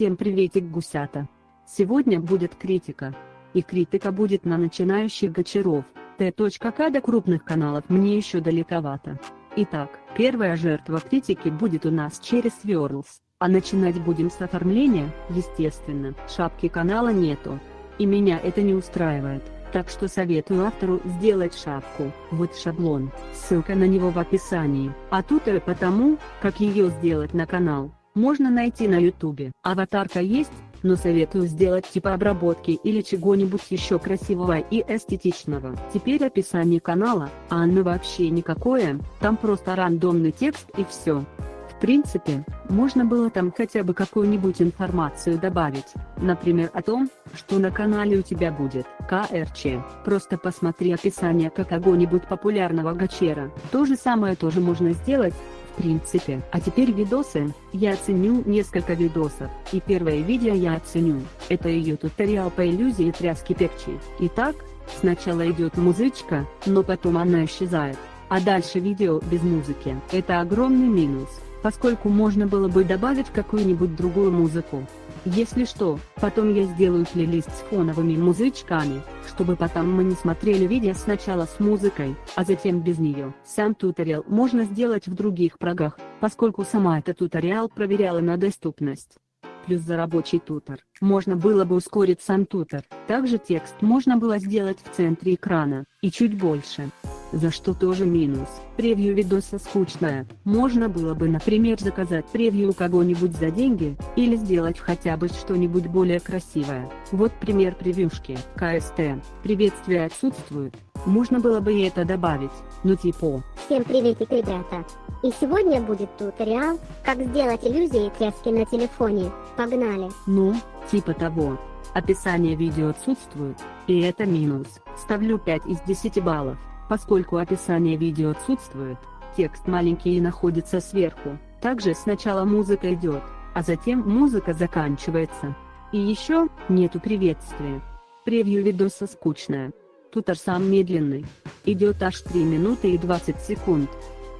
Всем приветик гусята. Сегодня будет критика. И критика будет на начинающих гачеров. Т.К. до крупных каналов мне еще далековато. Итак, первая жертва критики будет у нас через Swirls, а начинать будем с оформления, естественно, шапки канала нету. И меня это не устраивает, так что советую автору сделать шапку, вот шаблон, ссылка на него в описании, а тут и потому, как ее сделать на канал, можно найти на ютубе. Аватарка есть, но советую сделать типа обработки или чего-нибудь еще красивого и эстетичного. Теперь описание канала, а оно вообще никакое, там просто рандомный текст и все. В принципе, можно было там хотя бы какую-нибудь информацию добавить, например о том, что на канале у тебя будет КРЧ. Просто посмотри описание какого-нибудь популярного гачера. То же самое тоже можно сделать, в принципе. А теперь видосы, я оценю несколько видосов, и первое видео я оценю, это ее туториал по иллюзии тряски пекчи. Итак, сначала идет музычка, но потом она исчезает. А дальше видео без музыки. Это огромный минус, поскольку можно было бы добавить какую-нибудь другую музыку. Если что, потом я сделаю плейлист с фоновыми музычками, чтобы потом мы не смотрели видео сначала с музыкой, а затем без нее. Сам туториал можно сделать в других прогах, поскольку сама эта туториал проверяла на доступность. Плюс за рабочий тутор, можно было бы ускорить сам тутор. Также текст можно было сделать в центре экрана, и чуть больше за что тоже минус. Превью видоса скучное, можно было бы например заказать превью у кого-нибудь за деньги, или сделать хотя бы что-нибудь более красивое. Вот пример превьюшки. КСТ. Приветствие отсутствует. Можно было бы и это добавить, ну типа. Всем приветик ребята. И сегодня будет туториал, как сделать иллюзии тряски на телефоне. Погнали. Ну, типа того. Описание видео отсутствует, и это минус. Ставлю 5 из 10 баллов. Поскольку описание видео отсутствует, текст маленький и находится сверху, также сначала музыка идет, а затем музыка заканчивается. И еще, нету приветствия. Превью видоса скучное. Тутор сам медленный. Идет аж 3 минуты и 20 секунд.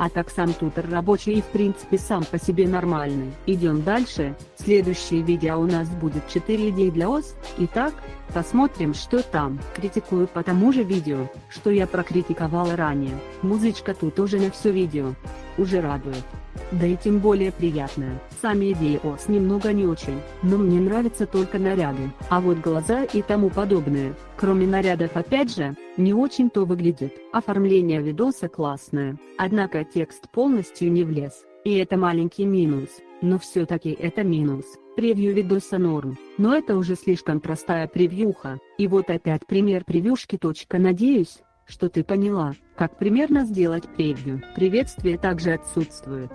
А так сам тутор рабочий и в принципе сам по себе нормальный. Идем дальше, следующее видео у нас будет 4 идеи для ОС. Итак, посмотрим что там. Критикую по тому же видео, что я прокритиковала ранее. Музычка тут уже на все видео. Уже радует. Да и тем более приятная. Сами идеи ОС немного не очень, но мне нравятся только наряды, а вот глаза и тому подобное, кроме нарядов опять же, не очень-то выглядит. Оформление видоса классное, однако текст полностью не влез, и это маленький минус, но все-таки это минус. Превью видоса норм, но это уже слишком простая превьюха, и вот опять пример превьюшки. Надеюсь, что ты поняла, как примерно сделать превью. Приветствие также отсутствует.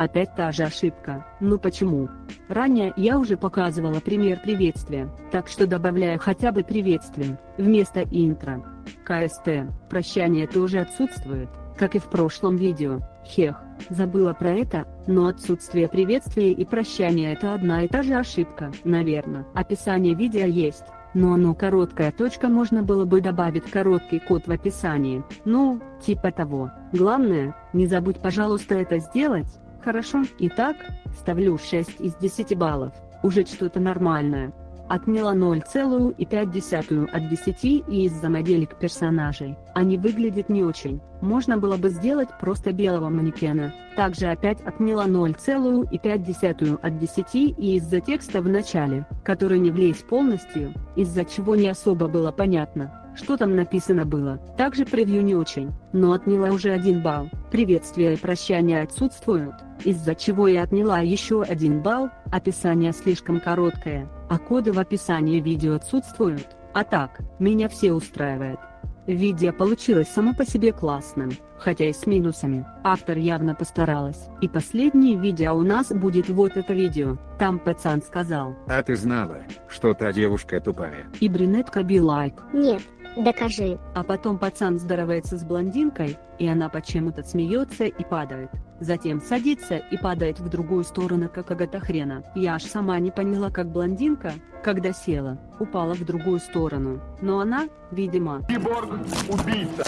Опять та же ошибка, ну почему? Ранее я уже показывала пример приветствия, так что добавляю хотя бы приветствие, вместо интро. КСТ, прощание тоже отсутствует, как и в прошлом видео. Хех, забыла про это, но отсутствие приветствия и прощания это одна и та же ошибка, наверное. Описание видео есть, но оно короткая точка можно было бы добавить короткий код в описании, ну, типа того. Главное, не забудь пожалуйста это сделать, хорошо? Итак, ставлю 6 из 10 баллов, уже что-то нормальное. Отняла 0,5 от 10 и из-за моделек персонажей, они выглядят не очень, можно было бы сделать просто белого манекена. Также опять отняла 0,5 от 10 и из-за текста в начале, который не влез полностью, из-за чего не особо было понятно, что там написано было. Также превью не очень, но отняла уже один балл. Приветствия и прощания отсутствуют, из-за чего я отняла еще один балл, описание слишком короткое а коды в описании видео отсутствуют, а так, меня все устраивает. Видео получилось само по себе классным, хотя и с минусами. Автор явно постаралась. И последнее видео у нас будет вот это видео. Там пацан сказал. А ты знала, что та девушка тупая? И брюнетка би лайк. Нет, докажи. А потом пацан здоровается с блондинкой, и она почему-то смеется и падает. Затем садится и падает в другую сторону как какого-то хрена. Я аж сама не поняла как блондинка, когда села, упала в другую сторону. Но она, видимо... Киборг, убийца!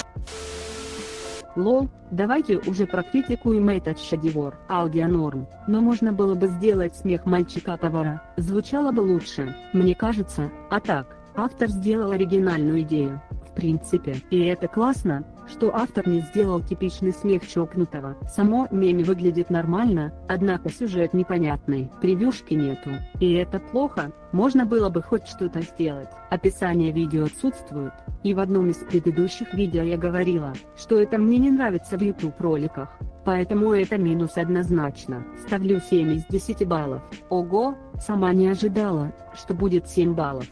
Лол, давайте уже прокритикуем этот шедевр. Аудио норм, но можно было бы сделать смех мальчика-повара, звучало бы лучше, мне кажется, а так, автор сделал оригинальную идею. В принципе, и это классно, что автор не сделал типичный смех чокнутого. Само меми выглядит нормально, однако сюжет непонятный, превьюшки нету. И это плохо, можно было бы хоть что-то сделать. Описание видео отсутствует, и в одном из предыдущих видео я говорила, что это мне не нравится в YouTube роликах. Поэтому это минус однозначно. Ставлю 7 из 10 баллов. Ого, сама не ожидала, что будет 7 баллов.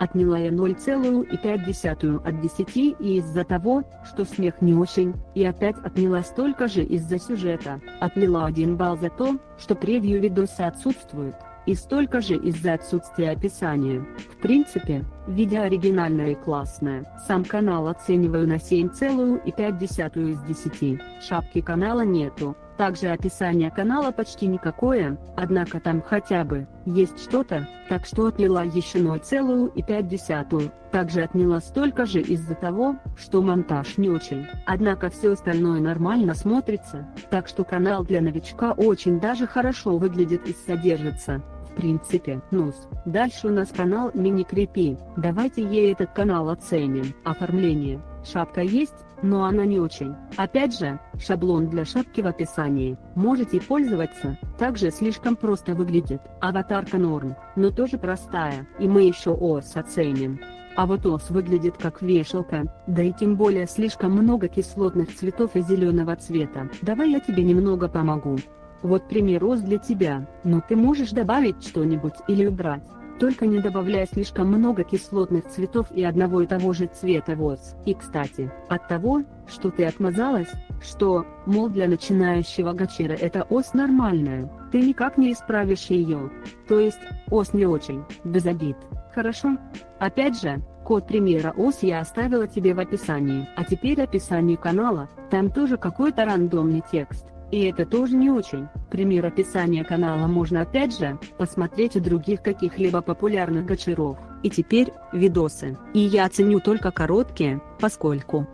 Отняла я 0,5 от 10 и из-за того, что смех не очень, и опять отняла столько же из-за сюжета. Отняла 1 балл за то, что превью видоса отсутствует, и столько же из-за отсутствия описания. В принципе, видео оригинальное и классное. Сам канал оцениваю на 7,5 из 10. Шапки канала нету. Также описание канала почти никакое, однако там хотя бы есть что-то, так что отняла еще 0,5. Также отняла столько же из-за того, что монтаж не очень. Однако все остальное нормально смотрится, так что канал для новичка очень даже хорошо выглядит и содержится. В принципе, нус. Дальше у нас канал Мини Крепи. Давайте ей этот канал оценим. Оформление. Шапка есть, но она не очень. Опять же, шаблон для шапки в описании. Можете пользоваться, также слишком просто выглядит. Аватарка норм, но тоже простая, и мы еще ос оценим. А вот ос выглядит как вешалка, да и тем более слишком много кислотных цветов и зеленого цвета. Давай я тебе немного помогу. Вот пример ос для тебя, но ты можешь добавить что-нибудь или убрать. Только не добавляя слишком много кислотных цветов и одного и того же цвета воз. И кстати, от того, что ты отмазалась, что, мол для начинающего гачера это ос нормальная, ты никак не исправишь ее. То есть, ос не очень, без обид. Хорошо? Опять же, код примера ос я оставила тебе в описании. А теперь описание канала, там тоже какой-то рандомный текст. И это тоже не очень. Пример описания канала можно опять же, посмотреть у других каких-либо популярных гачеров. И теперь, видосы. И я ценю только короткие, поскольку...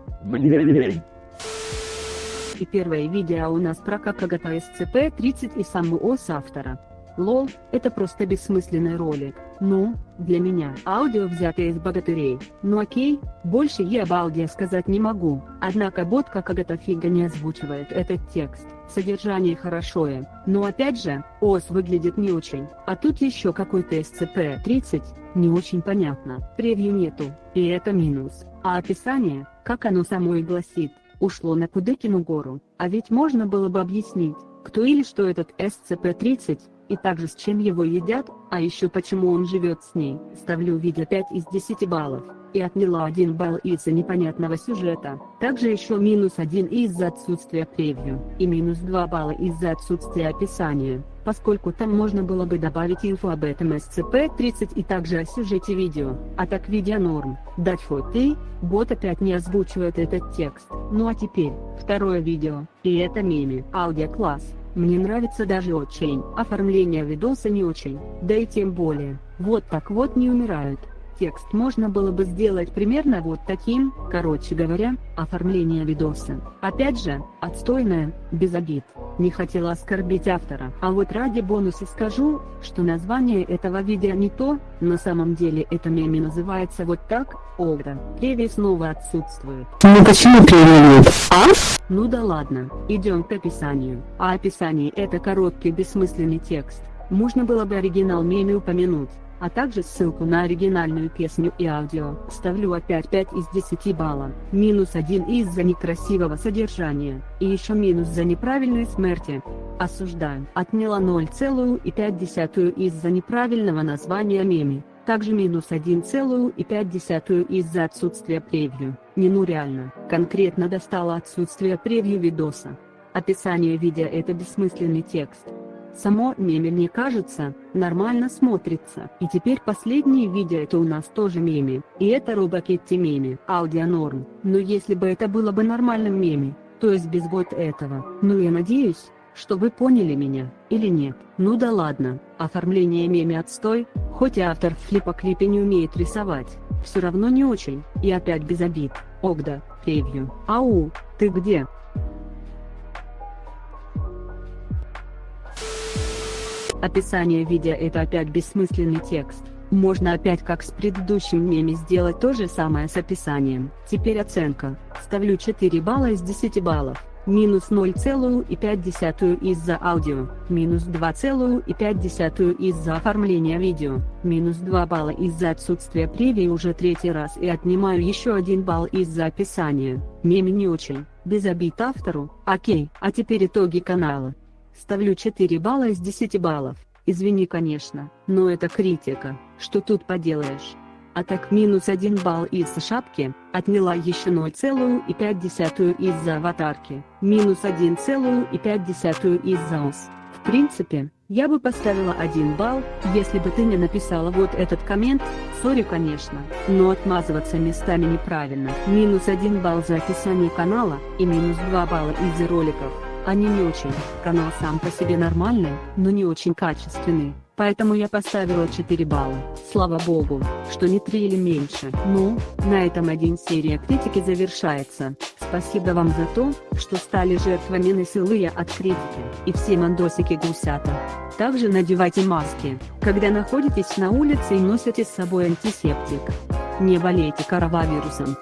И первое видео у нас про как SCP-30 и саму ОС автора. Лол, это просто бессмысленный ролик. Ну, для меня. Аудио взятое из богатырей. Ну окей, больше я об аудио сказать не могу. Однако бот как эта фига не озвучивает этот текст. Содержание хорошее, но опять же, ОС выглядит не очень. А тут еще какой-то SCP-30, не очень понятно. Превью нету, и это минус. А описание, как оно само и гласит, ушло на Кудыкину гору. А ведь можно было бы объяснить, кто или что этот SCP-30, и также с чем его едят, а еще почему он живет с ней. Ставлю видео 5 из 10 баллов, и отняла 1 балл из-за непонятного сюжета. Также еще минус 1 из-за отсутствия превью, и минус 2 балла из-за отсутствия описания, поскольку там можно было бы добавить инфу об этом SCP-30 и также о сюжете видео. А так видео норм. Дать фото, бот опять не озвучивает этот текст. Ну а теперь, второе видео, и это меми. Аудио класс. Мне нравится даже очень. Оформление видоса не очень, да и тем более. Вот так вот не умирают. Текст можно было бы сделать примерно вот таким, короче говоря, оформление видоса. Опять же, отстойное, без обид. Не хотела оскорбить автора. А вот ради бонуса скажу, что название этого видео не то, на самом деле это меми называется вот так, Огра. Преви снова отсутствует. Ну почему преви нет? А? Ну да ладно, идем к описанию. А описание это короткий бессмысленный текст. Можно было бы оригинал меми упомянуть а также ссылку на оригинальную песню и аудио. Ставлю опять 5 из 10 балла, минус 1 из-за некрасивого содержания, и еще минус за неправильной смерти. Осуждаю. Отняла 0,5 из-за неправильного названия меми. Также минус 1,5 из-за отсутствия превью. Не ну реально. Конкретно достало отсутствие превью видоса. Описание видео это бессмысленный текст. Само меме мне кажется, нормально смотрится. И теперь последнее видео это у нас тоже меме. И это Робокетти меме, аудио. Но если бы это было бы нормальным меме, то есть без вот этого. Ну я надеюсь, что вы поняли меня, или нет. Ну да ладно, оформление меми отстой, хоть и автор в клипа-клипе не умеет рисовать, все равно не очень, и опять без обид. Огда, превью. Ау, ты где? Описание видео это опять бессмысленный текст. Можно опять как с предыдущим меме сделать то же самое с описанием. Теперь оценка. Ставлю 4 балла из 10 баллов. Минус 0,5 из-за аудио, минус 2,5 из-за оформления видео, минус 2 балла из-за отсутствия превью уже третий раз и отнимаю еще 1 балл из-за описания. Меме не очень, без обид автору, окей, а теперь итоги канала. Ставлю 4 балла из 10 баллов. Извини конечно, но это критика, что тут поделаешь. А так минус 1 балл из шапки, отняла еще 0,5 из-за аватарки, минус 1,5 из-за ос. В принципе, я бы поставила 1 балл, если бы ты не написала вот этот коммент, сори конечно, но отмазываться местами неправильно. Минус 1 балл за описание канала, и минус 2 балла из-за роликов. Они не очень, канал сам по себе нормальный, но не очень качественный, поэтому я поставила 4 балла. Слава богу, что не 3 или меньше. Ну, на этом один серия критики завершается. Спасибо вам за то, что стали жертвами насилия от критики, и все мандосики гусята. Также надевайте маски, когда находитесь на улице и носите с собой антисептик. Не болейте коронавирусом.